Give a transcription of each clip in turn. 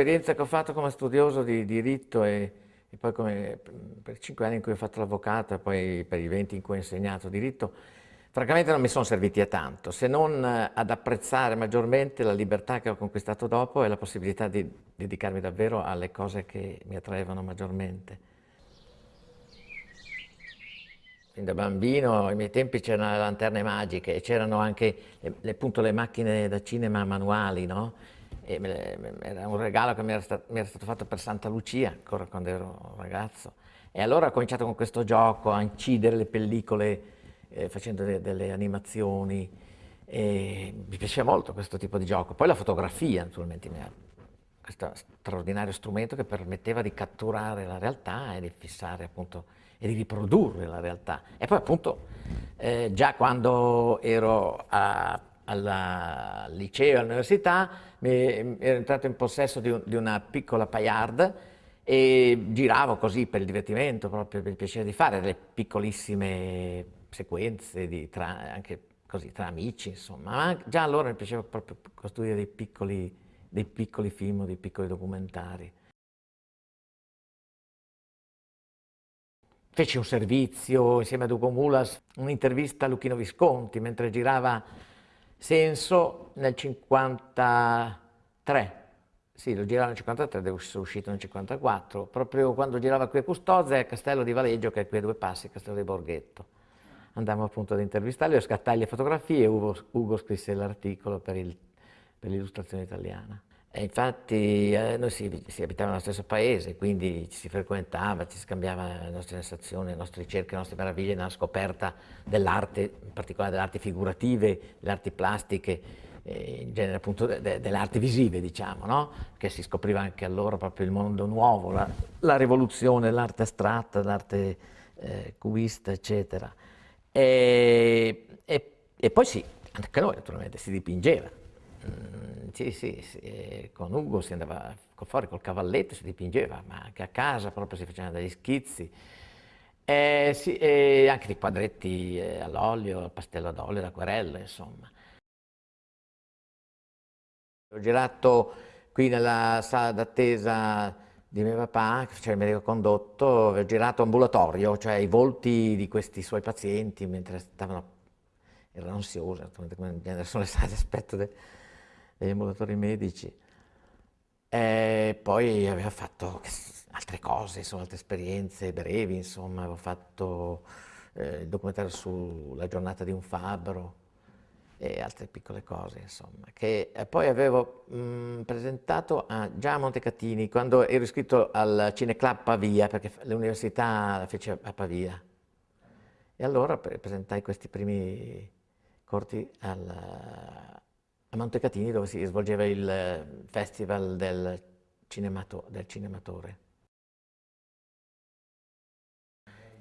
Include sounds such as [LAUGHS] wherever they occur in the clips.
l'esperienza che ho fatto come studioso di diritto e, e poi come, per cinque anni in cui ho fatto l'avvocato e poi per i venti in cui ho insegnato diritto, francamente non mi sono serviti a tanto, se non ad apprezzare maggiormente la libertà che ho conquistato dopo e la possibilità di dedicarmi davvero alle cose che mi attraevano maggiormente. Fin da bambino, ai miei tempi c'erano le lanterne magiche e c'erano anche le, le, appunto, le macchine da cinema manuali, no? Era un regalo che mi era, stato, mi era, stato, fatto per Santa Lucia, ancora quando ero ragazzo. E allora ho cominciato con questo gioco a incidere le pellicole eh, facendo de, delle animazioni. E mi piaceva molto questo tipo di gioco. Poi la fotografia, naturalmente, questo straordinario strumento che permetteva di catturare la realtà e di fissare appunto e di riprodurre la realtà. E poi appunto eh, già quando ero a, al liceo, all'università, ero entrato in possesso di, un, di, una piccola paillard e giravo così per il divertimento, proprio per il piacere di fare delle piccolissime sequenze tra, anche così tra amici, insomma. Ma già allora mi piaceva proprio costruire dei piccoli, dei piccoli film, dei piccoli documentari. Feci un servizio insieme ad Ugo Mulas, un'intervista a Luchino Visconti mentre girava Senso nel 53. Sì, lo girava nel 53, devo essere uscito nel 54, proprio quando girava qui a Custozza e a Castello di Valeggio, che è qui a due passi, Castello di Borghetto. Andammo appunto ad intervistarli, io scattai le fotografie e Ugo, Ugo scrisse l'articolo per l'illustrazione italiana. E infatti eh, noi si, si, abitava nello stesso paese, quindi ci si frequentava, ci scambiava le nostre sensazioni, le nostre ricerche, le nostre meraviglie nella scoperta dell'arte, in particolare delle arti figurative, delle arti plastiche, eh, in genere appunto de, de, delle arti visive, diciamo, no? che si scopriva anche allora proprio il mondo nuovo, la, la rivoluzione, l'arte astratta, l'arte eh, cubista, eccetera. E, e, e poi sì, anche noi naturalmente si dipingeva. Mm sì, sì, sì, con Ugo si andava fuori col cavalletto, si dipingeva, ma anche a casa proprio si facevano degli schizzi. E, sì, e anche dei quadretti eh, all'olio, al pastello ad olio, l'acquarella, insomma. Ho girato qui nella sala d'attesa di mio papà, che faceva il medico condotto, ho girato ambulatorio, cioè i volti di questi suoi pazienti mentre stavano, erano ansiosi, come sono le sale d'aspetto degli ambulatori medici. E poi aveva fatto altre cose, insomma, altre esperienze brevi, insomma, avevo fatto eh, il documentario sulla giornata di un fabbro e altre piccole cose, insomma, che poi avevo mh, presentato a, già a Montecatini, quando ero iscritto al Cineclub Pavia, perché l'università la fece a Pavia. E allora presentai questi primi corti al, a Montecatini dove si svolgeva il eh, festival del, cinemato, del cinematore.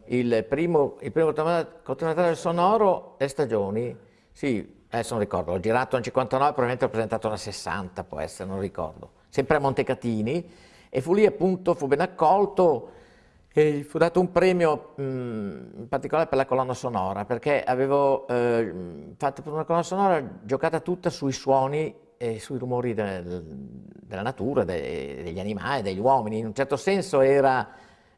Il primo, il primo cortometraggio sonoro è Stagioni, sì, adesso non ricordo, l'ho girato nel 59, probabilmente l'ho presentato nel 60, può essere, non ricordo, sempre a Montecatini, e fu lì appunto, fu ben accolto, e gli fu dato un premio mh, in particolare per la colonna sonora, perché avevo eh, fatto una colonna sonora giocata tutta sui suoni e sui rumori del, della natura, de, degli animali, degli uomini. In un certo senso era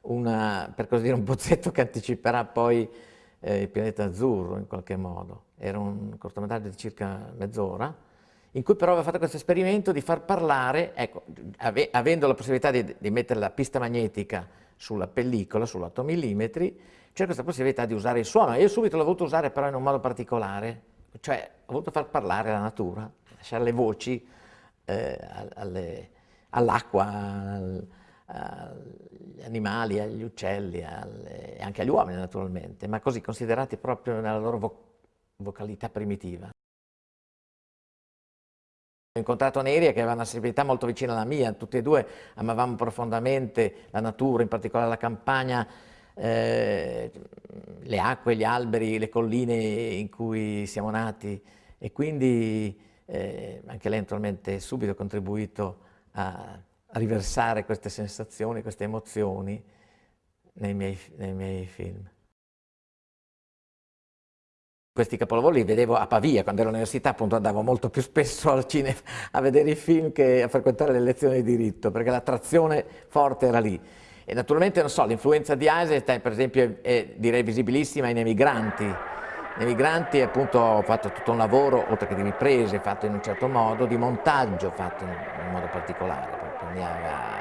una, per così dire, un bozzetto che anticiperà poi eh, il pianeta azzurro in qualche modo. Era un cortometraggio di circa mezz'ora, in cui però aveva fatto questo esperimento di far parlare, ecco, ave, avendo la possibilità di, di mettere la pista magnetica sulla pellicola, sull'8 mm, c'è questa possibilità di usare il suono. Io subito l'ho voluto usare però in un modo particolare, cioè ho voluto far parlare la natura, lasciare le voci eh, all'acqua, al, agli animali, agli uccelli alle, e anche agli uomini naturalmente, ma così considerati proprio nella loro vo vocalità primitiva. Ho incontrato Neria che aveva una sensibilità molto vicina alla mia, tutti e due amavamo profondamente la natura, in particolare la campagna, eh, le acque, gli alberi, le colline in cui siamo nati e quindi eh, anche lei naturalmente subito ha contribuito a, a, riversare queste sensazioni, queste emozioni nei miei, nei miei film. Questi capolavori li vedevo a Pavia, quando ero all'università appunto andavo molto più spesso al cinema a vedere i film che a frequentare le lezioni di diritto, perché l'attrazione forte era lì. E naturalmente, non so, l'influenza di Eisenstein per esempio è, è direi visibilissima in Emigranti. In Emigranti appunto ho fatto tutto un lavoro, oltre che di riprese, fatto in un certo modo, di montaggio fatto in, in modo particolare, proprio mi aveva ha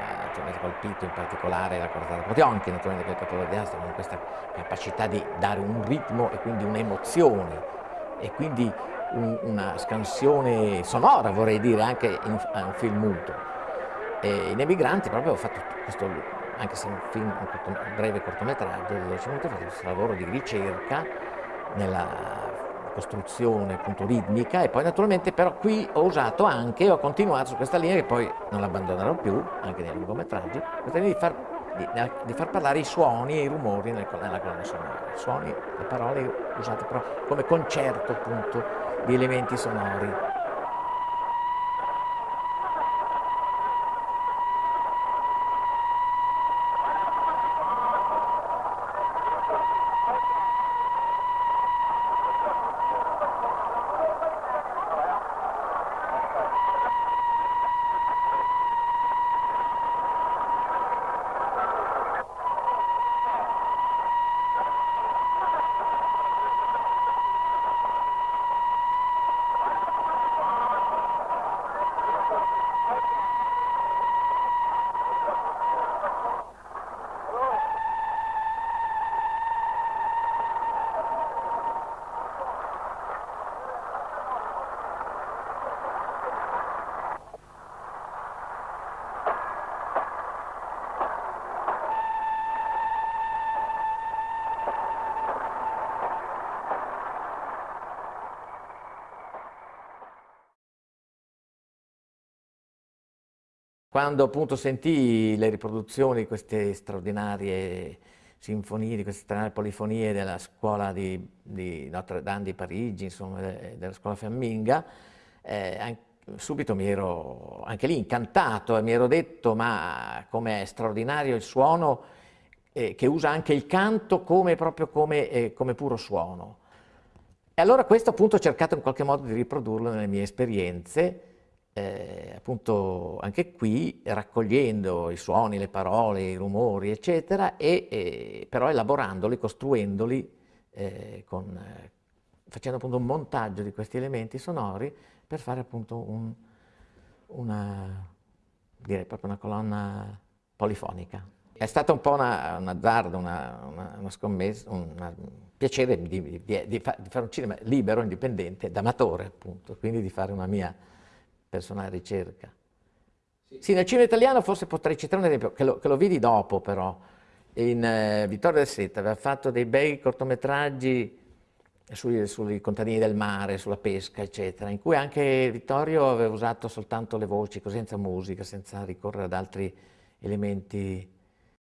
colpito in particolare la Cortata Potionchi, naturalmente che è il capolavoro di Asta, con questa capacità di dare un ritmo e quindi un'emozione e quindi un, una scansione sonora, vorrei dire, anche in, in un film muto. E in Emigranti proprio ho fatto questo, anche se è un film, un, corto, un breve cortometraggio di 12 minuti, ho fatto questo lavoro di ricerca nella costruzione appunto ritmica e poi naturalmente però qui ho usato anche, ho continuato su questa linea che poi non abbandonerò più, anche nei lungometraggi, questa linea di far, di, di far parlare i suoni e i rumori nel, nella colonna sonora, i suoni, le parole usate però come concerto appunto di elementi sonori. Quando appunto sentii le riproduzioni di queste straordinarie sinfonie, di queste straordinarie polifonie della scuola di, di Notre Dame di Parigi, insomma, della scuola fiamminga, eh, subito mi ero anche lì incantato e mi ero detto ma com'è straordinario il suono eh, che usa anche il canto come, proprio come, eh, come puro suono. E allora questo appunto ho cercato in qualche modo di riprodurlo nelle mie esperienze, eh, appunto anche qui raccogliendo i suoni, le parole, i rumori, eccetera, e, e però elaborandoli, costruendoli, eh, con, eh, facendo appunto un montaggio di questi elementi sonori per fare appunto un, una, direi proprio una colonna polifonica. È stata un po' una, un azzardo, una, una, una scommessa, un piacere di, di, di, di, fare un cinema libero, indipendente, d'amatore appunto, quindi di fare una mia personale ricerca. Sì. sì, nel cinema italiano forse potrei citare un esempio, che lo, che lo vidi dopo però, in eh, Vittorio del Setta aveva fatto dei bei cortometraggi sui, sui, contadini del mare, sulla pesca, eccetera, in cui anche Vittorio aveva usato soltanto le voci, senza musica, senza ricorrere ad altri elementi.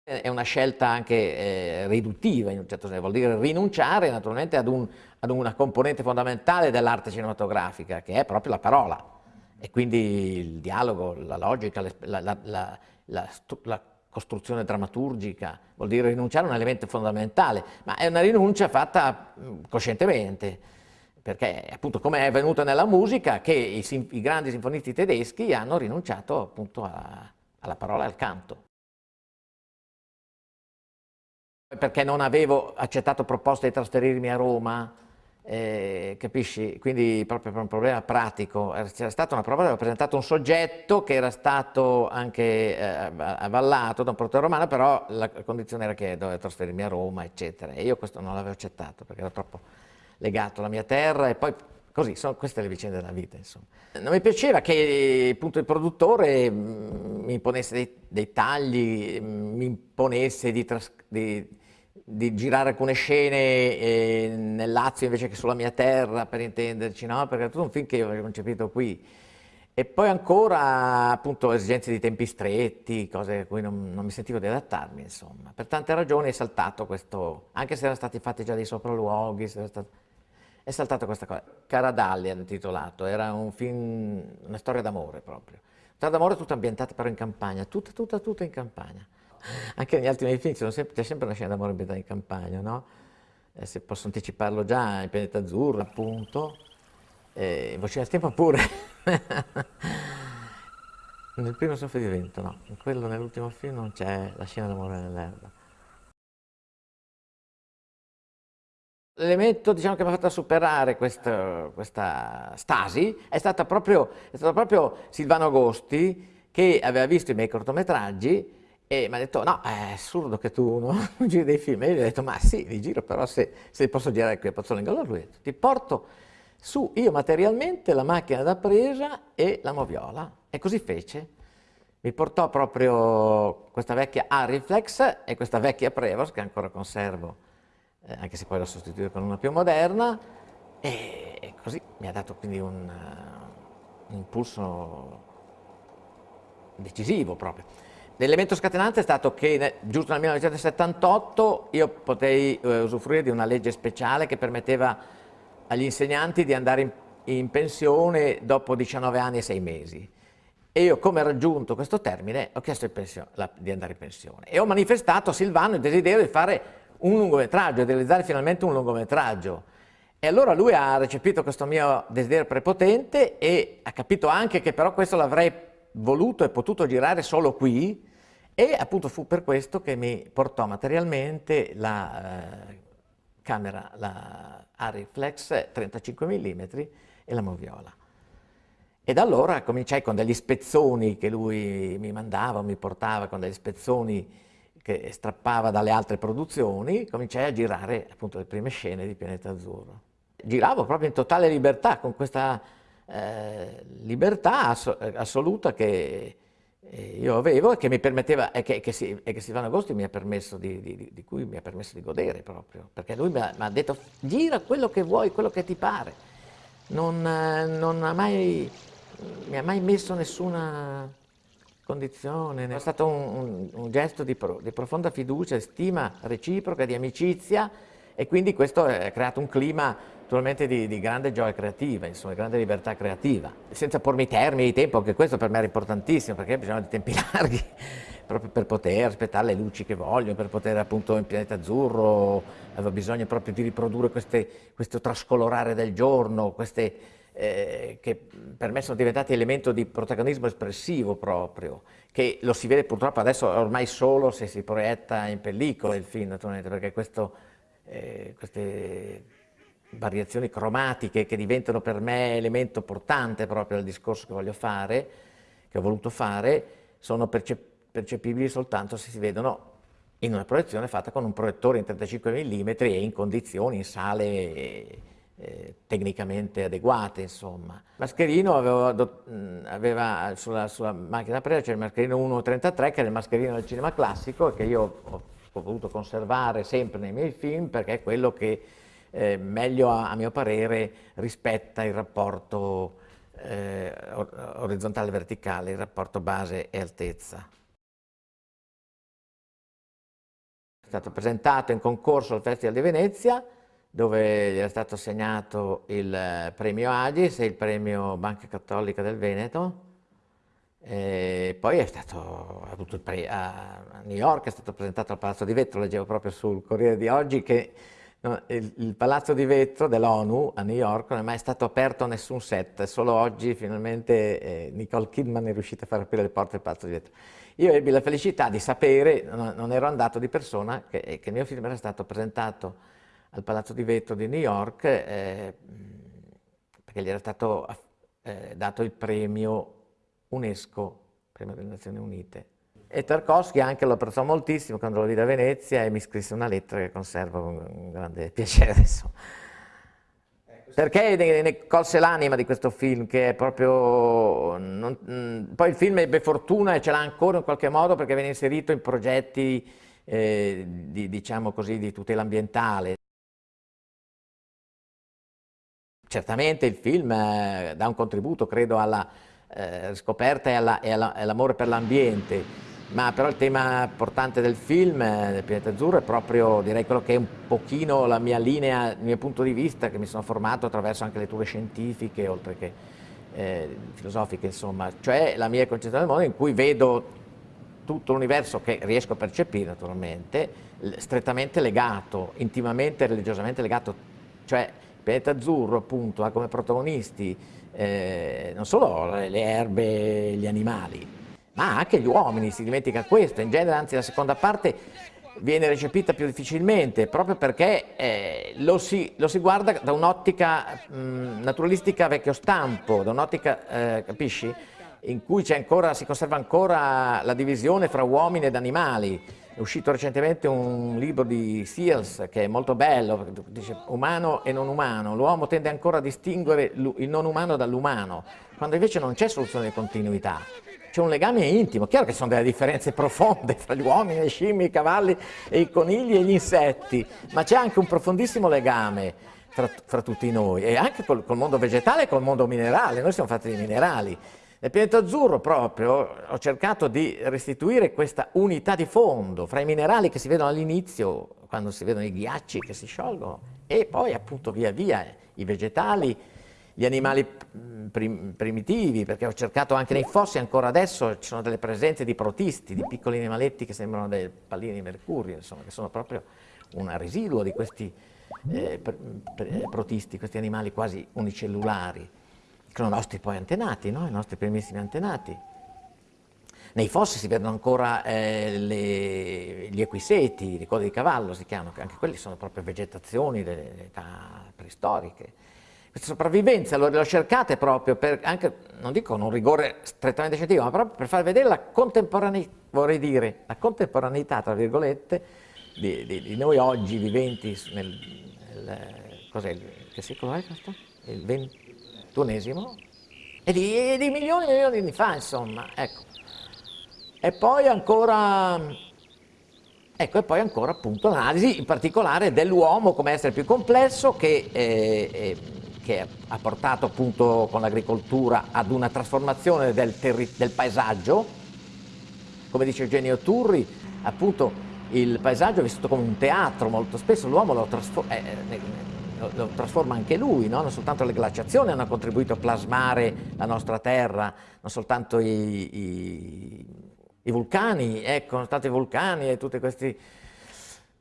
È una scelta anche eh, riduttiva in un certo senso, vuol dire rinunciare naturalmente ad, un, ad una componente fondamentale dell'arte cinematografica, che è proprio la parola e quindi il dialogo, la logica, la, la, la, la, costruzione drammaturgica, vuol dire rinunciare a un elemento fondamentale, ma è una rinuncia fatta coscientemente, perché appunto come è avvenuto nella musica che i, i grandi sinfonisti tedeschi hanno rinunciato appunto a, alla parola e al canto. Perché non avevo accettato proposte di trasferirmi a Roma, eh, capisci? Quindi proprio per un problema pratico, c'era stata una prova, aveva presentato un soggetto che era stato anche eh, avallato da un proteo romano, però la condizione era che doveva trasferirmi a Roma, eccetera, e io questo non l'avevo accettato perché ero troppo legato alla mia terra e poi così, sono queste le vicende della vita, insomma. Non mi piaceva che appunto il produttore mm, mi imponesse dei, dei tagli, mm, mi imponesse di, di di girare alcune scene eh, nel Lazio invece che sulla mia terra, per intenderci, no? Perché è tutto un film che io avevo concepito qui. E poi ancora, appunto, esigenze di tempi stretti, cose a cui non, non mi sentivo di adattarmi, insomma. Per tante ragioni è saltato questo, anche se erano stati fatti già dei sopralluoghi, stato, è saltato questa cosa. Caradalli hanno intitolato, era un film, una storia d'amore proprio. Una storia d'amore tutta ambientata però in campagna, tutta, tutta, tutta in campagna [LAUGHS] anche negli altri miei film c'è sempre, sempre, una scena d'amore ambientata in campagna, no? eh, se posso anticiparlo già, il pianeta azzurro appunto, eh, Voce del tempo pure. [LAUGHS] Nel primo soffio di vento no, in quello nell'ultimo film non c'è la scena d'amore nell'erba. L'elemento diciamo, che mi ha fatto superare questo, questa stasi è, proprio, è stato proprio Silvano Agosti che aveva visto i miei cortometraggi e mi ha detto no, è assurdo che tu non [LAUGHS] giri dei film. E io gli ho detto ma sì, li giro però se, se posso girare qui a Pozzolengo. Allora lui ha detto ti porto su io materialmente la macchina da presa e la moviola. E così fece. Mi portò proprio questa vecchia Ariflex e questa vecchia Prevost che ancora conservo, eh, anche se poi l'ho sostituita con una più moderna, e, e così mi ha dato quindi un, un impulso decisivo proprio. L'elemento scatenante è stato che giusto nel 1978 io potei eh, usufruire di una legge speciale che permetteva agli insegnanti di andare in, in pensione dopo 19 anni e 6 mesi. E io, come raggiunto questo termine, ho chiesto la, di andare in pensione e ho manifestato a Silvano il desiderio di fare un lungometraggio, di realizzare finalmente un lungometraggio. E allora lui ha recepito questo mio desiderio prepotente e ha capito anche che però questo l'avrei voluto e potuto girare solo qui e appunto fu per questo che mi portò materialmente la eh, camera, la Ariflex 35 mm e la moviola. E da allora cominciai con degli spezzoni che lui mi mandava, mi portava con degli spezzoni che strappava dalle altre produzioni, cominciai a girare appunto le prime scene di Pianeta Azzurro. Giravo proprio in totale libertà, con questa eh, libertà ass assoluta che io avevo e che mi permetteva, e che, che, si, e che Silvano Agosti mi ha permesso di, di, di, cui mi ha permesso di godere proprio, perché lui mi ha, mi ha detto gira quello che vuoi, quello che ti pare, non, non ha mai, mi ha mai messo nessuna condizione, è stato un, un, un gesto di, pro, di profonda fiducia, stima reciproca, di amicizia e quindi questo ha creato un clima naturalmente di, di, grande gioia creativa, insomma, grande libertà creativa, senza pormi termini di tempo, anche questo per me era importantissimo, perché bisogna di tempi [LAUGHS] larghi, proprio per poter aspettare le luci che voglio, per poter appunto in pianeta azzurro, avevo bisogno proprio di riprodurre queste, questo trascolorare del giorno, queste, eh, che per me sono diventati elemento di protagonismo espressivo proprio, che lo si vede purtroppo adesso ormai solo se si proietta in pellicola il film, naturalmente, perché questo, eh, queste variazioni cromatiche che diventano per me elemento portante proprio del discorso che voglio fare, che ho voluto fare, sono percep percepibili soltanto se si vedono in una proiezione fatta con un proiettore in 35 mm e in condizioni, in sale eh, tecnicamente adeguate, insomma. Mascherino aveva, aveva sulla, sulla, macchina presa c'era il mascherino 1.33 che era il mascherino del cinema classico e che io ho, ho voluto conservare sempre nei miei film perché è quello che eh, meglio a, a, mio parere rispetta il rapporto eh, orizzontale-verticale, il rapporto base e altezza. È stato presentato in concorso al Festival di Venezia dove gli era stato assegnato il premio Agis e il premio Banca Cattolica del Veneto e poi è stato a New York, è stato presentato al Palazzo di Vetro, leggevo proprio sul Corriere di oggi che il, il, palazzo di vetro dell'ONU a New York non è mai stato aperto a nessun set, solo oggi finalmente eh, Nicole Kidman è riuscita a far aprire le porte del palazzo di vetro. Io ebbi la felicità di sapere, non, non ero andato di persona, che, che, il mio film era stato presentato al palazzo di vetro di New York eh, perché gli era stato eh, dato il premio UNESCO, premio delle Nazioni Unite, e Tarkovsky anche lo apprezzò moltissimo quando lo vide a Venezia e mi scrisse una lettera che conservo con grande [LAUGHS] piacere. Insomma. Perché ne, ne colse l'anima di questo film, che è proprio... Non, mh, poi il film ebbe fortuna e ce l'ha ancora in qualche modo perché viene inserito in progetti, eh, di, diciamo così, di tutela ambientale. Certamente il film eh, dà un contributo, credo, alla eh, scoperta e all'amore all per l'ambiente, ma però il tema portante del film, eh, del Pianeta Azzurro, è proprio direi quello che è un pochino la mia linea, il mio punto di vista, che mi sono formato attraverso anche letture scientifiche, oltre che eh, filosofiche, insomma, cioè la mia concezione del mondo in cui vedo tutto l'universo che riesco a percepire naturalmente, strettamente legato, intimamente religiosamente legato, cioè il pianeta azzurro appunto ha come protagonisti eh, non solo le erbe, gli animali, ma anche gli uomini, si dimentica questo, in genere anzi la seconda parte viene recepita più difficilmente, proprio perché eh, lo, si, lo, si, guarda da un'ottica naturalistica vecchio stampo, da un'ottica, eh, capisci? In cui ancora, si conserva ancora la divisione fra uomini ed animali. È uscito recentemente un libro di Seals che è molto bello, dice umano e non umano. L'uomo tende ancora a distinguere il non umano dall'umano, quando invece non c'è soluzione di continuità c'è un legame intimo, chiaro che sono delle differenze profonde tra gli uomini, le scimmie, i cavalli, i conigli e gli insetti, ma c'è anche un profondissimo legame fra, fra tutti noi e anche col, col, mondo vegetale e col mondo minerale, noi siamo fatti di minerali. Nel pianeta azzurro proprio ho cercato di restituire questa unità di fondo fra i minerali che si vedono all'inizio, quando si vedono i ghiacci che si sciolgono, e poi appunto via via i vegetali, gli animali prim primitivi, perché ho cercato anche nei fossi, ancora adesso ci sono delle presenze di protisti, di piccoli animaletti che sembrano delle palline di mercurio, insomma, che sono proprio un residuo di questi eh, protisti, questi animali quasi unicellulari, che sono i nostri poi antenati, no? i nostri primissimi antenati. Nei fossi si vedono ancora eh, le, gli equiseti, le cose di cavallo si chiamano, anche quelli sono proprio vegetazioni delle età preistoriche sopravvivenza lo, lo cercate proprio per, anche, non dico con un rigore strettamente scientifico, ma proprio per far vedere la contemporaneità, vorrei dire, la contemporaneità, tra virgolette, di, di, di noi oggi viventi nel, nel cos'è, che secolo è questo? Il ventunesimo? E di, di milioni e milioni di anni fa, insomma, ecco. E poi ancora Ecco, e poi ancora appunto l'analisi in particolare dell'uomo come essere più complesso che eh, eh, che ha portato appunto con l'agricoltura ad una trasformazione del, del, paesaggio, come dice Eugenio Turri, appunto il paesaggio è vissuto come un teatro, molto spesso l'uomo lo, trasfor eh, eh lo, trasforma anche lui, no? non soltanto le glaciazioni hanno contribuito a plasmare la nostra terra, non soltanto i, i, i vulcani, ecco, non soltanto i vulcani e tutti questi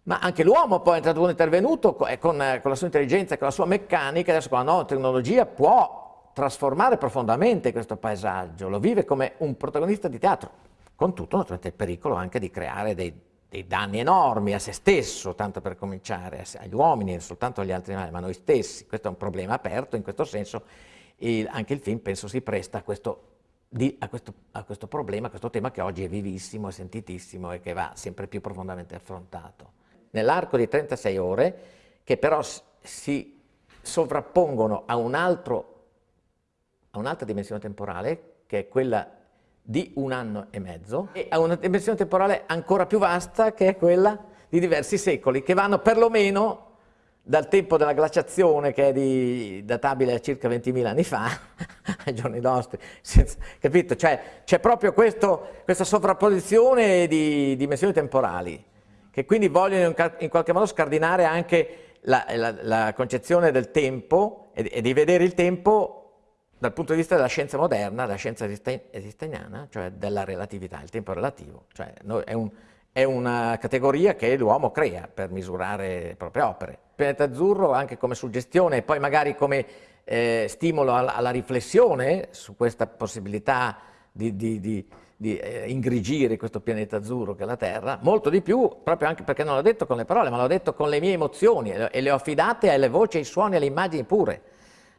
ma anche l'uomo poi è intervenuto con, con, la sua intelligenza, con la sua meccanica, adesso con la nuova tecnologia può trasformare profondamente questo paesaggio, lo vive come un protagonista di teatro, con tutto naturalmente il pericolo anche di creare dei, dei danni enormi a se stesso, tanto per cominciare, agli uomini, non soltanto agli altri animali, ma a noi stessi. Questo è un problema aperto, in questo senso il, anche il film penso si presta a questo, di, a, questo, a questo problema, a questo tema che oggi è vivissimo, è sentitissimo e che va sempre più profondamente affrontato nell'arco di 36 ore, che però si sovrappongono a un'altra un dimensione temporale, che è quella di un anno e mezzo, e a una dimensione temporale ancora più vasta, che è quella di diversi secoli, che vanno perlomeno dal tempo della glaciazione, che è di, databile a circa 20.000 anni fa, [LAUGHS] ai giorni nostri, senza, capito? Cioè c'è proprio questo, questa sovrapposizione di dimensioni temporali che quindi vogliono in qualche modo scardinare anche la, la, la concezione del tempo e, e, di vedere il tempo dal punto di vista della scienza moderna, della scienza esisteniana, cioè della relatività, il tempo relativo, cioè è, un, è una categoria che l'uomo crea per misurare le proprie opere. Il pianeta azzurro anche come suggestione e poi magari come eh, stimolo alla, alla, riflessione su questa possibilità di, di, di di eh, ingrigire questo pianeta azzurro che è la Terra, molto di più, proprio anche perché non l'ho detto con le parole, ma l'ho detto con le mie emozioni e le ho affidate alle voci, ai suoni, alle immagini pure.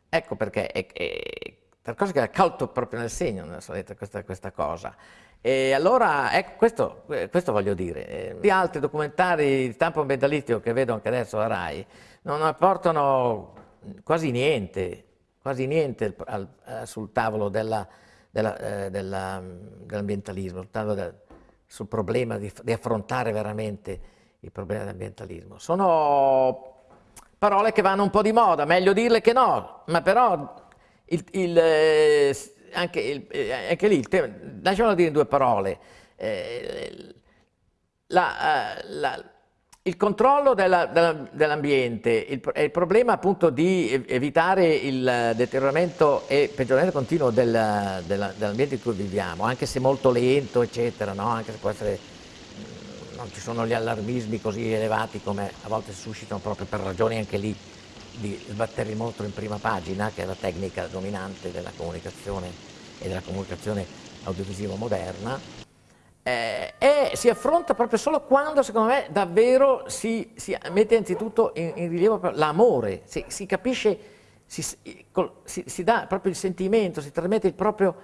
Ecco perché è, è, per cosa che ha calto proprio nel segno questa, questa cosa. E allora, ecco, questo, questo voglio dire. Gli altri documentari di stampo ambientalistico che vedo anche adesso a RAI non apportano quasi niente, quasi niente al, al, sul tavolo della eh, dell'ambientalismo, del, sul problema di, di, affrontare veramente il problema dell'ambientalismo. Sono parole che vanno un po' di moda, meglio dirle che no, ma però il, il, eh, anche, il, eh, anche, lì, il tema, lasciamolo dire in due parole, eh, la, eh, la, il controllo dell'ambiente, il, il, problema appunto di evitare il deterioramento e peggioramento continuo del, dell'ambiente in cui viviamo, anche se molto lento, eccetera, no? anche se può essere, mm, non ci sono gli allarmismi così elevati come a volte si suscitano proprio per ragioni anche lì di sbattere molto in prima pagina, che è la tecnica dominante della comunicazione e della comunicazione audiovisiva moderna, eh, e si affronta proprio solo quando, secondo me, davvero si, si mette anzitutto in, in rilievo l'amore, si, si, capisce, si, si, dà proprio il sentimento, si trasmette il proprio,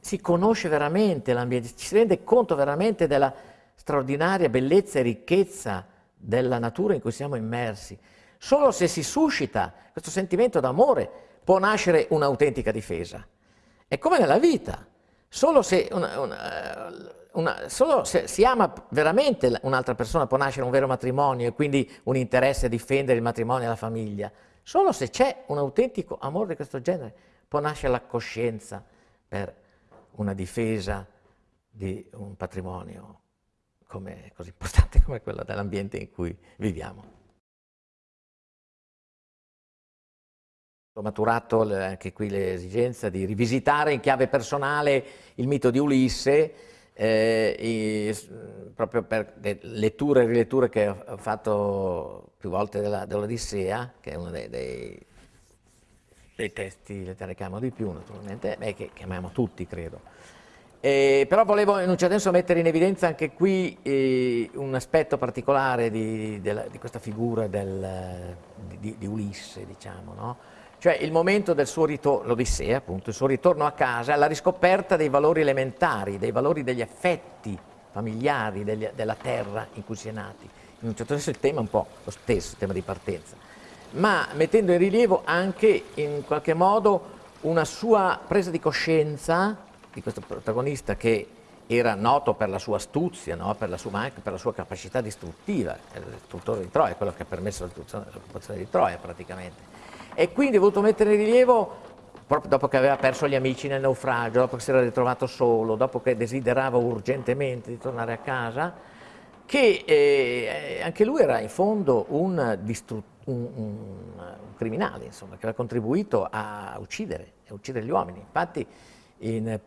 si, conosce veramente l'ambiente, ci si rende conto veramente della straordinaria bellezza e ricchezza della natura in cui siamo immersi. Solo se si suscita questo sentimento d'amore può nascere un'autentica difesa. È come nella vita. Solo se, una, una, una, solo se si ama veramente un'altra persona può nascere un vero matrimonio e quindi un interesse a difendere il matrimonio e la famiglia. Solo se c'è un autentico amore di questo genere può nascere la coscienza per una difesa di un patrimonio come, così importante come quello dell'ambiente in cui viviamo. Ho maturato anche qui l'esigenza di rivisitare in chiave personale il mito di Ulisse, eh, i, proprio per le letture e riletture che ho fatto più volte dell'Odissea, dell che è uno dei, dei, dei testi letterari che amo di più naturalmente, e che, che amiamo tutti credo. Eh, però volevo in un certo senso mettere in evidenza anche qui eh, un aspetto particolare di, della, di questa figura del, di, di, Ulisse, diciamo, no? Cioè il momento del suo ritorno, l'Odissea appunto, il suo ritorno a casa, la riscoperta dei valori elementari, dei valori degli affetti familiari degli, della terra in cui si è nati. In un certo senso il tema è un po' lo stesso, il tema di partenza, ma mettendo in rilievo anche in qualche modo una sua presa di coscienza di questo protagonista che era noto per la sua astuzia, no? per la sua, ma anche per la sua capacità distruttiva, il distruttore di Troia, quello che ha permesso l'occupazione di Troia praticamente e quindi ho voluto mettere in rilievo, proprio dopo che aveva perso gli amici nel naufragio, dopo che si era ritrovato solo, dopo che desiderava urgentemente di tornare a casa, che eh, anche lui era in fondo un, un, un, criminale, insomma, che aveva contribuito a uccidere, a uccidere gli uomini. Infatti in,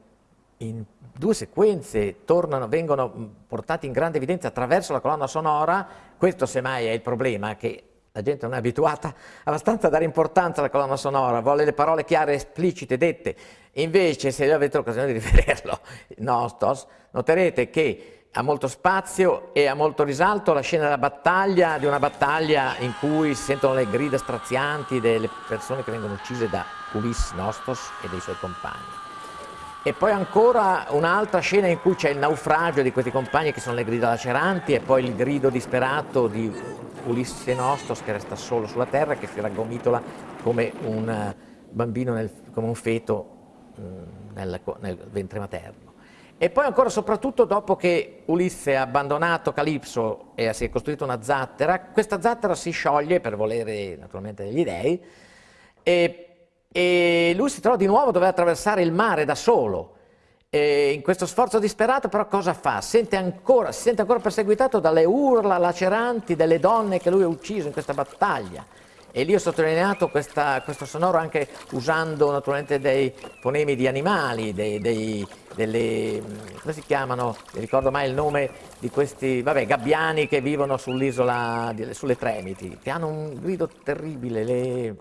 in due sequenze tornano, vengono portati in grande evidenza attraverso la colonna sonora, questo semmai è il problema, che la gente non è abituata abbastanza a dare importanza alla colonna sonora, vuole le parole chiare, esplicite, dette. Invece, se avete l'occasione di [LAUGHS] rivederlo, Nostos, noterete che ha molto spazio e ha molto risalto la scena della battaglia, di una battaglia in cui si sentono le grida strazianti delle persone che vengono uccise da Ulisse Nostos e dei suoi compagni. E poi ancora un'altra scena in cui c'è il naufragio di questi compagni che sono le grida laceranti e poi il grido disperato di Ulisse Nostos che resta solo sulla terra, che si raggomitola come un eh, bambino, nel, come un feto mm, nel, nel ventre materno. E poi ancora soprattutto dopo che Ulisse ha abbandonato Calipso e si è costruito una zattera, questa zattera si scioglie per volere naturalmente degli dei e, e lui si trova di nuovo a dover attraversare il mare da solo e in questo sforzo disperato però cosa fa? Sente ancora, si sente ancora perseguitato dalle urla laceranti delle donne che lui ha ucciso in questa battaglia. E lì ho sottolineato questa, questo sonoro anche usando naturalmente dei fonemi di animali, dei, dei, delle, come si chiamano? Non ricordo mai il nome di questi, vabbè, gabbiani che vivono sull'isola, sulle Tremiti, che hanno un grido terribile, le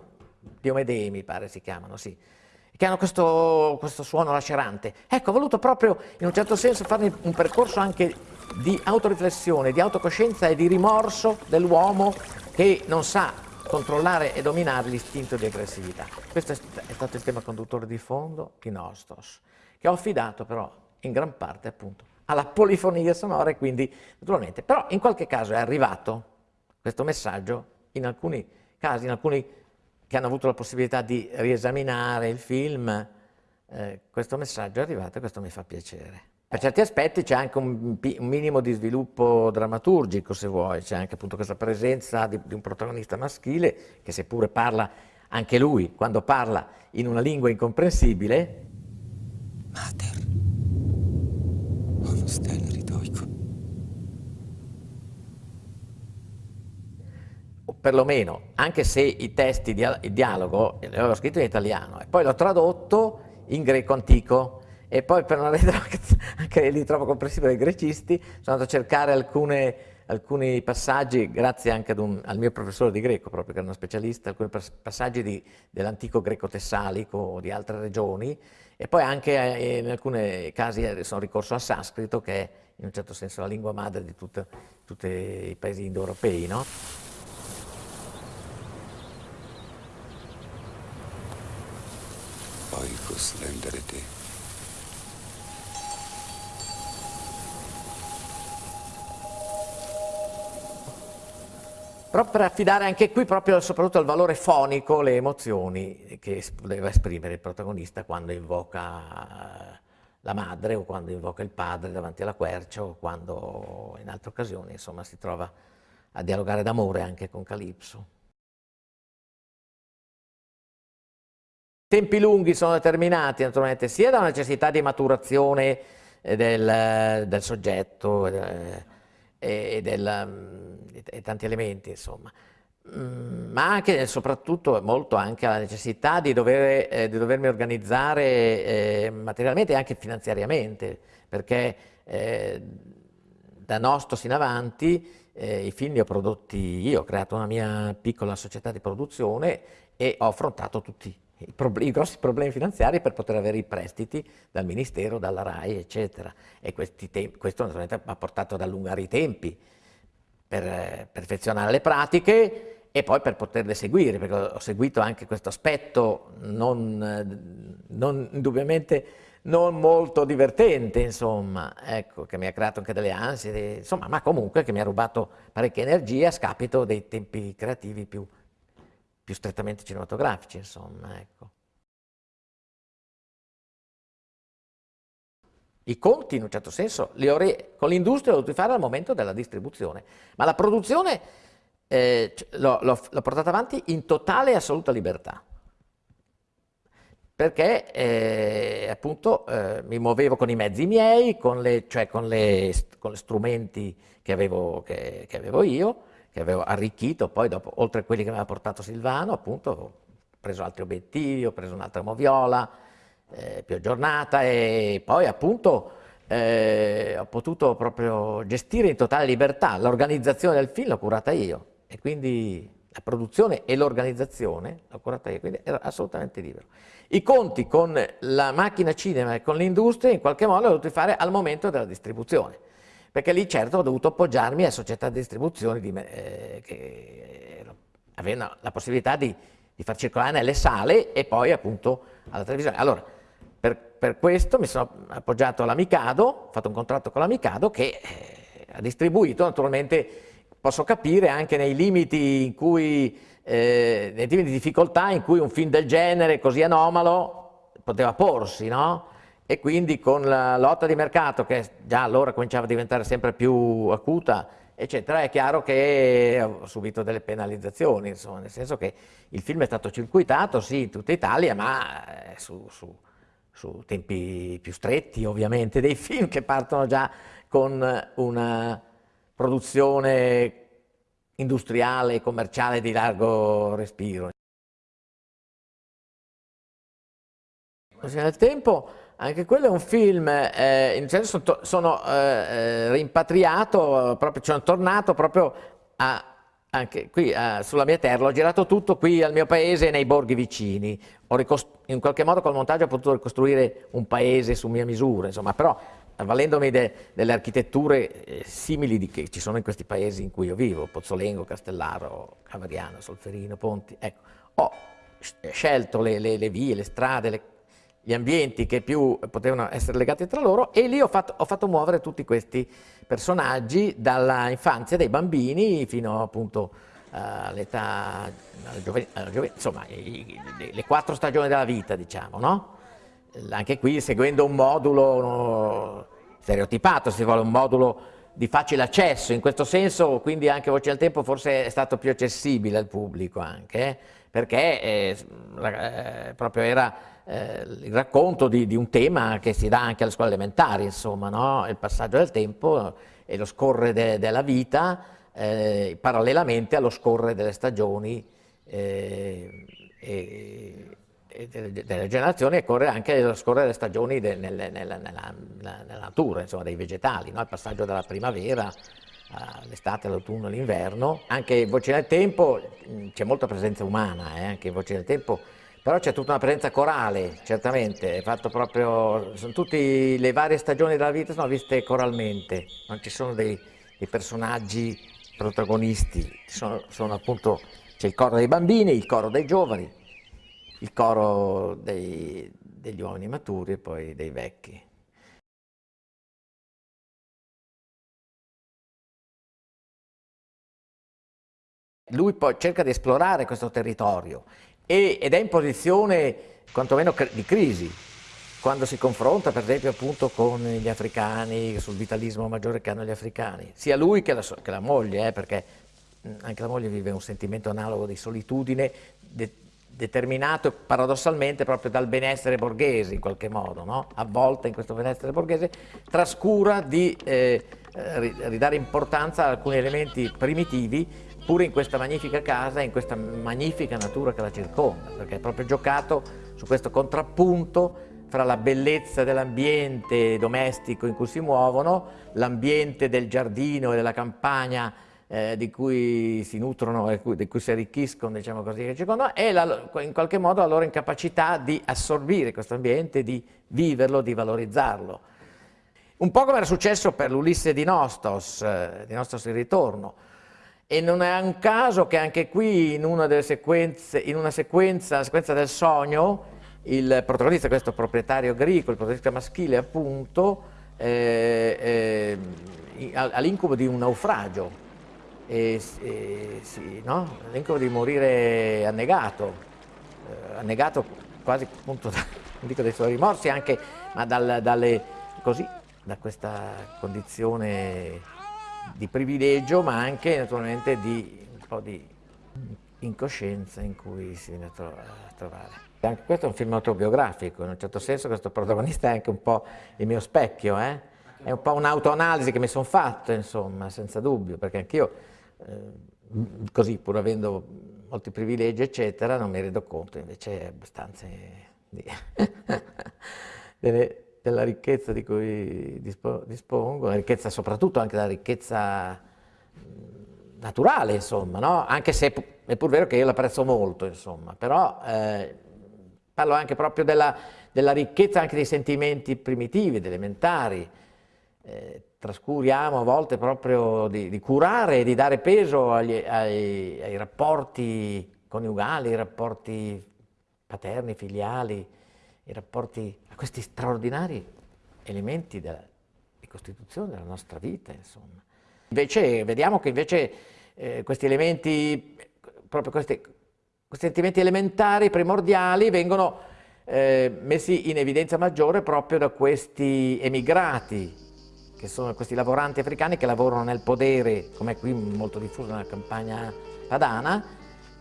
Diomedei mi pare si chiamano, sì che hanno questo, questo, suono lacerante. Ecco, ho voluto proprio in un certo senso fare un percorso anche di autoriflessione, di autocoscienza e di rimorso dell'uomo che non sa controllare e dominare l'istinto di aggressività. Questo è, stato il tema conduttore di fondo di Nostos, che ho affidato però in gran parte appunto alla polifonia sonora e quindi naturalmente, però in qualche caso è arrivato questo messaggio in alcuni casi, in alcuni che hanno avuto la possibilità di riesaminare il film, eh, questo messaggio è arrivato e questo mi fa piacere. Per certi aspetti c'è anche un, un, minimo di sviluppo drammaturgico, se vuoi, c'è anche appunto questa presenza di, di un protagonista maschile che seppure parla anche lui, quando parla in una lingua incomprensibile, Mater, stella perlomeno, anche se i testi, il dialogo, li avevo scritto in italiano, e poi l'ho tradotto in greco antico, e poi per non rendere [LAUGHS] anche lì troppo comprensivo ai grecisti, sono andato a cercare alcune, alcuni passaggi, grazie anche un, al mio professore di greco, proprio che era uno specialista, alcuni passaggi dell'antico greco tessalico o di altre regioni, e poi anche eh, in alcuni casi eh, sono ricorso al sanscrito, che è in un certo senso la lingua madre di tutti i paesi indoeuropei. No? Oikos lenderete. però per affidare anche qui proprio soprattutto al valore fonico le emozioni che deve esprimere il protagonista quando invoca la madre o quando invoca il padre davanti alla quercia o quando in altre occasioni insomma si trova a dialogare d'amore anche con Calipso. Tempi lunghi sono determinati naturalmente sia da una necessità di maturazione del, del soggetto, eh, e, del, mm, e tanti elementi, insomma. Mm, ma anche e soprattutto molto anche la necessità di, dover, eh, di dovermi organizzare eh, materialmente e anche finanziariamente, perché eh, da Nostos in avanti eh, i film li ho prodotti io, ho creato una mia piccola società di produzione e ho affrontato tutti i, problemi, i, grossi problemi finanziari per poter avere i prestiti dal Ministero, dalla RAI, eccetera. E questo naturalmente ha portato ad allungare i tempi per eh, perfezionare le pratiche e poi per poterle seguire, perché ho seguito anche questo aspetto non, non, indubbiamente non molto divertente, insomma, ecco, che mi ha creato anche delle ansie, insomma, ma comunque che mi ha rubato parecchia energia a scapito dei tempi creativi più più strettamente cinematografici, insomma, ecco. I conti, in un certo senso, con l'industria l'ho dovuti fare al momento della distribuzione, ma la produzione eh, l'ho portata avanti in totale e assoluta libertà, perché eh, appunto eh, mi muovevo con i mezzi miei, con le, cioè con le, con le strumenti che avevo, che, che avevo io, che avevo arricchito, poi dopo, oltre a quelli che mi aveva portato Silvano, appunto, ho preso altri obiettivi, ho preso un'altra moviola eh, più aggiornata e poi appunto eh, ho potuto proprio gestire in totale libertà l'organizzazione del film, l'ho curata io e quindi la produzione e l'organizzazione l'ho curata io, quindi ero assolutamente libero. I conti con la macchina cinema e con l'industria in qualche modo li ho dovuti fare al momento della distribuzione perché lì certo ho dovuto appoggiarmi a società di distribuzione di, eh, che avevano la possibilità di, di, far circolare nelle sale e poi appunto alla televisione. Allora, per, per questo mi sono appoggiato all'Amicado, ho fatto un contratto con l'Amicado che eh, ha distribuito, naturalmente posso capire anche nei limiti in cui, eh, nei limiti di difficoltà in cui un film del genere così anomalo poteva porsi, no? E quindi con la lotta di mercato che già allora cominciava a diventare sempre più acuta, eccetera, è chiaro che ho subito delle penalizzazioni, insomma, nel senso che il film è stato circuitato, sì, in tutta Italia, ma eh, su, su, su tempi più stretti, ovviamente, dei film che partono già con una produzione industriale e commerciale di largo respiro. Nel tempo anche quello è un film, eh, in senso sono, sono eh, rimpatriato, proprio, sono tornato proprio a, anche qui a, sulla mia terra, ho girato tutto qui al mio paese e nei borghi vicini, in qualche modo col montaggio ho potuto ricostruire un paese su mia misura, insomma, però avvalendomi de, delle architetture eh, simili di, che ci sono in questi paesi in cui io vivo, Pozzolengo, Castellaro, Cavariano, Solferino, Ponti, ecco, ho scelto le, le, le vie, le strade, le gli ambienti che più potevano essere legati tra loro e lì ho fatto, ho fatto muovere tutti questi personaggi dalla infanzia dei bambini fino appunto all'età, insomma le quattro stagioni della vita diciamo, no? Anche qui seguendo un modulo stereotipato, si vuole un modulo di facile accesso, in questo senso quindi anche Voce al Tempo forse è stato più accessibile al pubblico anche, eh? perché eh, eh, proprio era eh, il racconto di, di, un tema che si dà anche alle scuole elementari, insomma, no? il passaggio del tempo e lo scorrere de, della vita eh, parallelamente allo scorrere delle stagioni eh, e, e delle, delle, generazioni e corre anche allo scorrere delle stagioni de, nella, nella, nella, nella, natura, insomma, dei vegetali, no? il passaggio dalla primavera all'estate, all'autunno, all'inverno. Anche in Voce del Tempo c'è molta presenza umana, eh? anche in Voce del Tempo però c'è tutta una presenza corale, certamente, fatto proprio, sono tutte le varie stagioni della vita sono viste coralmente, non ci sono dei, dei personaggi protagonisti, sono, sono appunto, c'è il coro dei bambini, il coro dei giovani, il coro dei, degli uomini maturi e poi dei vecchi. Lui poi cerca di esplorare questo territorio ed è in posizione quantomeno di crisi, quando si confronta per esempio appunto con gli africani, sul vitalismo maggiore che hanno gli africani, sia lui che la, che la moglie, eh, perché anche la moglie vive un sentimento analogo di solitudine de, determinato paradossalmente proprio dal benessere borghese in qualche modo, no? avvolta in questo benessere borghese, trascura di eh, ridare importanza a alcuni elementi primitivi pure in questa magnifica casa in questa magnifica natura che la circonda, perché è proprio giocato su questo contrappunto fra la bellezza dell'ambiente domestico in cui si muovono, l'ambiente del giardino e della campagna eh, di cui si nutrono e di cui si arricchiscono, diciamo così, che circondano, e la, in qualche modo la loro incapacità di assorbire questo ambiente, di viverlo, di valorizzarlo. Un po' come era successo per l'Ulisse di Nostos, eh, di Nostos il ritorno, e non è un caso che anche qui in una, sequenze, in una sequenza, la sequenza del sogno, il protagonista, questo proprietario agricolo, il protagonista maschile appunto, eh, eh, all'incubo di un naufragio, e, e, sì, no? l'incubo di morire annegato, eh, annegato quasi appunto, [LAUGHS] da, non dico dai suoi rimorsi anche, ma dal, dalle, così, da questa condizione di privilegio ma anche naturalmente di un po' di incoscienza in cui si viene a, tro a trovare. Anche questo è un film autobiografico, in un certo senso questo protagonista è anche un po' il mio specchio, eh? è un po' un'autoanalisi che mi sono fatto, insomma, senza dubbio, perché anch'io, eh, così pur avendo molti privilegi, eccetera, non mi rendo conto invece abbastanza di, [LAUGHS] delle, della ricchezza di cui dispongo, la ricchezza soprattutto anche la ricchezza naturale, insomma, no? anche se è pur vero che io l'apprezzo molto, insomma, però eh, parlo anche proprio della, della, ricchezza anche dei sentimenti primitivi, elementari, eh, trascuriamo a volte proprio di, di, curare e di dare peso agli, ai, ai rapporti coniugali, ai rapporti paterni, filiali, i rapporti a questi straordinari elementi della, di costituzione della nostra vita, insomma. Invece vediamo che invece eh, questi elementi, proprio questi, questi, sentimenti elementari, primordiali, vengono eh, messi in evidenza maggiore proprio da questi emigrati, che sono questi lavoranti africani che lavorano nel podere, come qui molto diffuso nella campagna padana,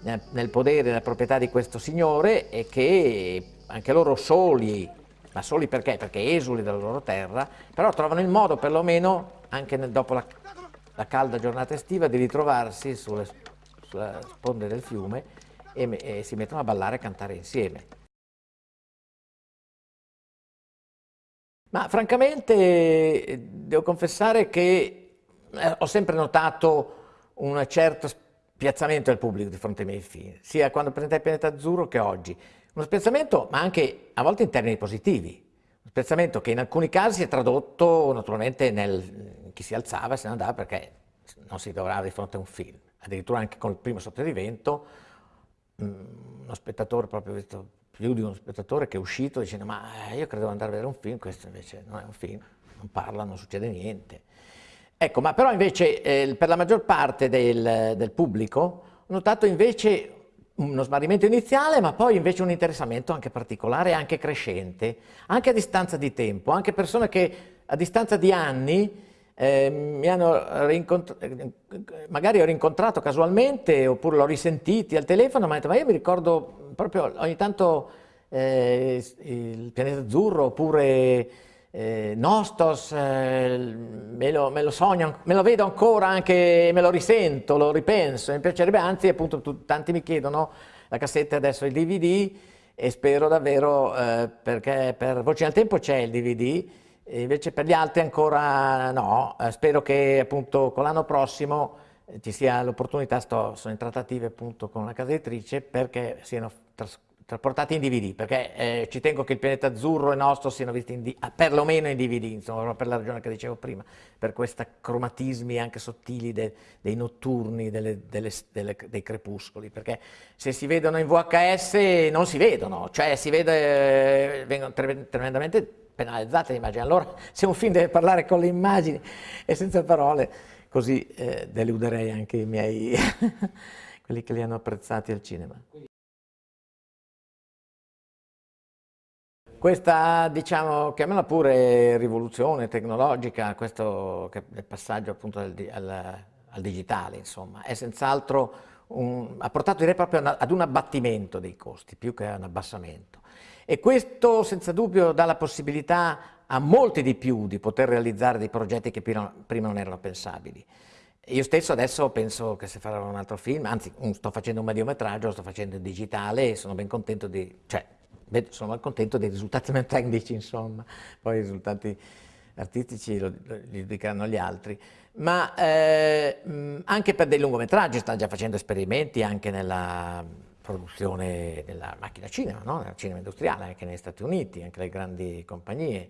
nel podere, nella proprietà di questo signore e che anche loro soli, ma soli perché? Perché esuli dalla loro terra, però trovano il modo perlomeno, anche nel, dopo la, la, calda giornata estiva, di ritrovarsi sulle, sulle sponde del fiume e, e si mettono a ballare e cantare insieme. Ma francamente devo confessare che eh, ho sempre notato un certo spiazzamento del pubblico di fronte ai miei film, sia quando presentai Pianeta Azzurro che oggi. Uno spezzamento, ma anche a volte in termini positivi. Un spezzamento che in alcuni casi si è tradotto naturalmente nel chi si alzava e se ne andava perché non si trovava di fronte a un film. Addirittura anche con il primo sotto di vento, mm, uno spettatore, proprio visto più di uno spettatore che è uscito dicendo ma io credevo andare a vedere un film, questo invece non è un film, non parla, non succede niente. Ecco, ma però invece eh, per la maggior parte del, del pubblico ho notato invece uno smarrimento iniziale, ma poi invece un interessamento anche particolare, anche crescente, anche a distanza di tempo, anche persone che a distanza di anni eh, mi hanno rincontrato, magari ho rincontrato casualmente oppure l'ho risentiti al telefono, ma, detto, ma io mi ricordo proprio ogni tanto eh, il pianeta azzurro oppure eh, Nostos, eh, me, lo, me, lo, sogno, me lo vedo ancora anche, me lo risento, lo ripenso, mi piacerebbe, anzi appunto tu, tanti mi chiedono la cassetta adesso il DVD e spero davvero, eh, perché per Voci al Tempo c'è il DVD, invece per gli altri ancora no, eh, spero che appunto con l'anno prossimo eh, ci sia l'opportunità, sono in trattative appunto con la casa editrice perché siano trascorsi trasportati in DVD, perché eh, ci tengo che il pianeta azzurro e nostro siano visti in, ah, perlomeno in DVD, insomma, per la ragione che dicevo prima, per questi cromatismi anche sottili de, dei notturni, delle, delle, delle, dei crepuscoli, perché se si vedono in VHS non si vedono, cioè si vede, eh, vengono tre, tremendamente penalizzate le immagini. Allora, [LAUGHS] se un film deve parlare con le immagini e senza parole, così eh, deluderei anche i miei, [LAUGHS] quelli che li hanno apprezzati al cinema. Questa, diciamo, chiamiamola pure rivoluzione tecnologica, questo il passaggio appunto al, al, al digitale, insomma, è senz'altro ha portato direi proprio ad un abbattimento dei costi, più che a un abbassamento. E questo senza dubbio dà la possibilità a molti di più di poter realizzare dei progetti che prima, prima non erano pensabili. Io stesso adesso penso che se farò un altro film, anzi sto facendo un mediometraggio, lo sto facendo in digitale e sono ben contento di, cioè sono malcontento dei risultati tecnici, insomma, poi i risultati artistici lo, li diranno gli altri, ma eh, anche per dei lungometraggi stanno già facendo esperimenti anche nella produzione della macchina cinema, no? nel cinema industriale, anche negli Stati Uniti, anche le grandi compagnie.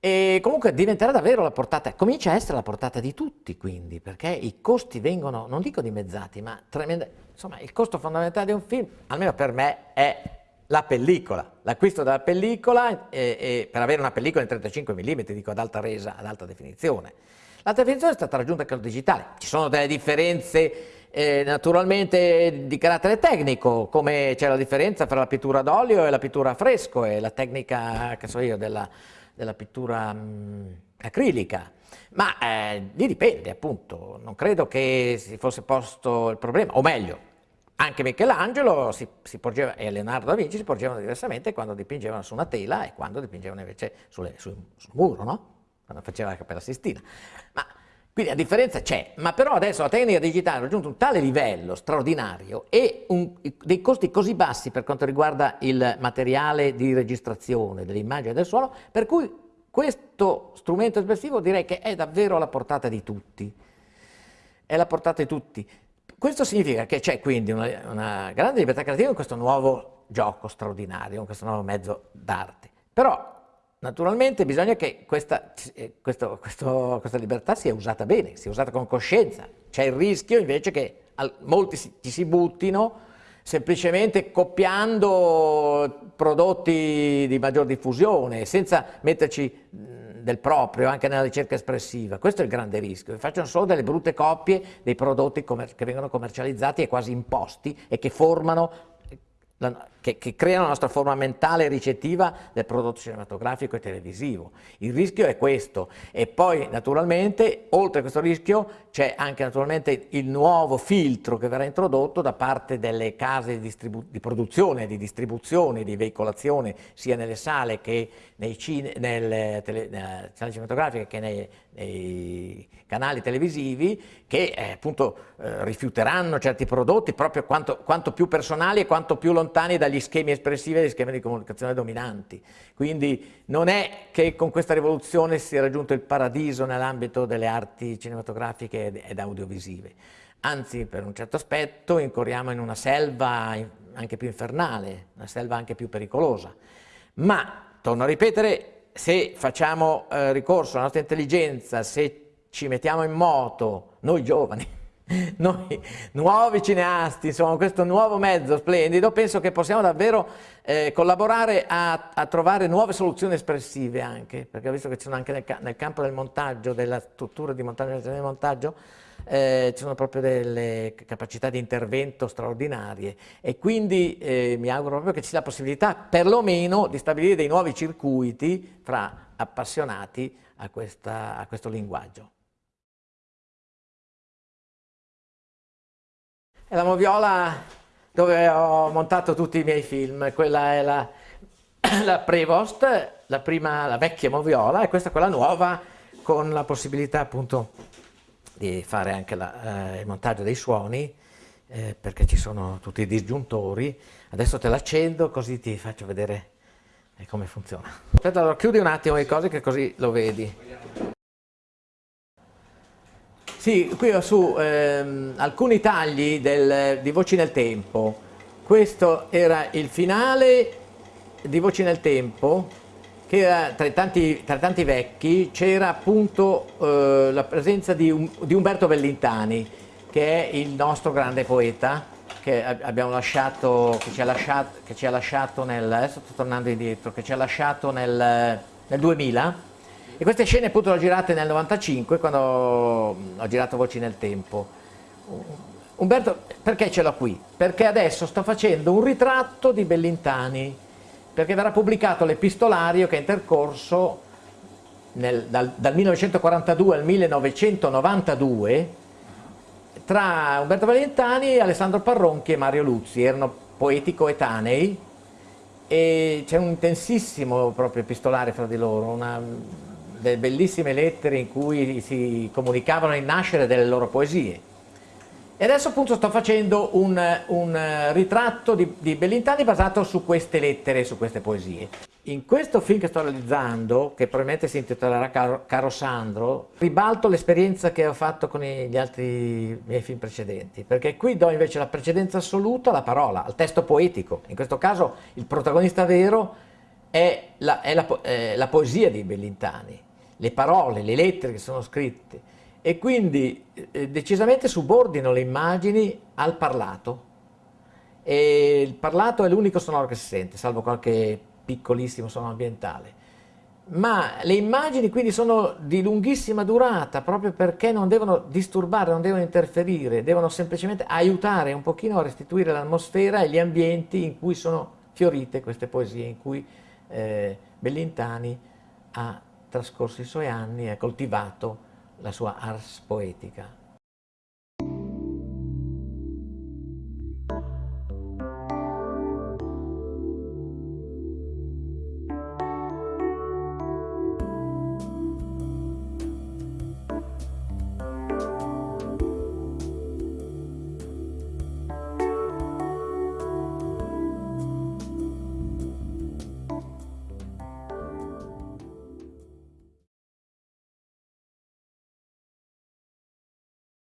E comunque diventerà davvero la portata, comincia a essere la portata di tutti quindi, perché i costi vengono, non dico dimezzati, ma tremendamente, insomma il costo fondamentale di un film, almeno per me, è la pellicola, l'acquisto della pellicola e, e per avere una pellicola in 35 mm, dico ad alta resa, ad alta definizione. L'alta definizione è stata raggiunta anche al digitale, ci sono delle differenze eh, naturalmente di carattere tecnico, come c'è la differenza tra la pittura d'olio e la pittura a fresco e la tecnica, che so io, della, della pittura mh, mm, acrilica, ma eh, lì dipende appunto, non credo che si fosse posto il problema, o meglio, anche Michelangelo si, si porgeva, e Leonardo da Vinci si porgevano diversamente quando dipingevano su una tela e quando dipingevano invece sulle, sul, sul, muro, no? quando faceva la Cappella Sistina. Ma, quindi la differenza c'è, ma però adesso la tecnica digitale ha raggiunto un tale livello straordinario e un, dei costi così bassi per quanto riguarda il materiale di registrazione dell'immagine del suono, per cui questo strumento espressivo direi che è davvero alla portata di tutti. È alla portata di tutti. Questo significa che c'è quindi una, una, grande libertà creativa in questo nuovo gioco straordinario, in questo nuovo mezzo d'arte. Però naturalmente bisogna che questa, eh, questo, questo, questa, libertà sia usata bene, sia usata con coscienza. C'è il rischio invece che molti si, ci si buttino semplicemente copiando prodotti di maggior diffusione, senza metterci del proprio anche nella ricerca espressiva. Questo è il grande rischio, che facciano solo delle brutte coppie dei prodotti che vengono commercializzati e quasi imposti e che formano la, che, che, creano la nostra forma mentale ricettiva del prodotto cinematografico e televisivo. Il rischio è questo e poi naturalmente oltre a questo rischio c'è anche naturalmente il nuovo filtro che verrà introdotto da parte delle case di, di produzione, di distribuzione, di veicolazione sia nelle sale che nei cine, nelle, tele, nelle sale cinematografiche che nei, nei canali televisivi che eh, appunto eh, rifiuteranno certi prodotti proprio quanto, quanto più personali e quanto più lontani da dagli schemi espressivi e dagli schemi di comunicazione dominanti. Quindi non è che con questa rivoluzione si è raggiunto il paradiso nell'ambito delle arti cinematografiche ed audiovisive. Anzi, per un certo aspetto, incorriamo in una selva anche più infernale, una selva anche più pericolosa. Ma, torno a ripetere, se facciamo eh, ricorso alla nostra intelligenza, se ci mettiamo in moto, noi giovani, [LAUGHS] noi nuovi cineasti, insomma questo nuovo mezzo splendido, penso che possiamo davvero eh, collaborare a, a, trovare nuove soluzioni espressive anche, perché ho visto che ci sono anche nel, nel campo del montaggio, della struttura di montaggio, del montaggio, eh, ci sono proprio delle capacità di intervento straordinarie e quindi eh, mi auguro proprio che ci sia la possibilità perlomeno di stabilire dei nuovi circuiti fra appassionati a, questa, a questo linguaggio. È la moviola dove ho montato tutti i miei film, quella è la, [CLEARS THROAT] la Prevost, la prima, la vecchia moviola, e questa è quella nuova con la possibilità appunto di fare anche la, eh, il montaggio dei suoni, eh, perché ci sono tutti i disgiuntori. Adesso te l'accendo così ti faccio vedere eh, come funziona. Aspetta, allora chiudi un attimo le cose che così lo vedi. Sì, qui ho su ehm, alcuni tagli del, di Voci nel Tempo. Questo era il finale di Voci nel Tempo, che era, tra, tanti, tra tanti vecchi c'era appunto eh, la presenza di, um, di, Umberto Bellintani, che è il nostro grande poeta, che abbiamo lasciato, che ci ha lasciato, che ci ha lasciato nel, adesso sto tornando indietro, che ci ha lasciato nel, nel 2000, e queste scene appunto le ho girate nel 95, quando ho girato Voci nel Tempo. Umberto, perché ce l'ho qui? Perché adesso sto facendo un ritratto di Bellintani, perché verrà pubblicato l'epistolario che è intercorso nel, dal, dal 1942 al 1992 tra Umberto Bellintani, Alessandro Parronchi e Mario Luzzi, erano poeti coetanei e c'è un intensissimo proprio epistolare fra di loro, una, delle bellissime lettere in cui si comunicavano il nascere delle loro poesie. E adesso appunto sto facendo un, un ritratto di, di, Bellintani basato su queste lettere, su queste poesie. In questo film che sto realizzando, che probabilmente si intitolerà Caro, Caro Sandro, ribalto l'esperienza che ho fatto con gli altri miei film precedenti, perché qui do invece la precedenza assoluta alla parola, al testo poetico. In questo caso il protagonista vero è la, è la, è la poesia di Bellintani le parole, le lettere che sono scritte e quindi eh, decisamente subordino le immagini al parlato e il parlato è l'unico sonoro che si sente, salvo qualche piccolissimo suono ambientale. Ma le immagini quindi sono di lunghissima durata proprio perché non devono disturbare, non devono interferire, devono semplicemente aiutare un pochino a restituire l'atmosfera e gli ambienti in cui sono fiorite queste poesie, in cui eh, Bellintani ha trascorso i suoi anni ha coltivato la sua ars poetica.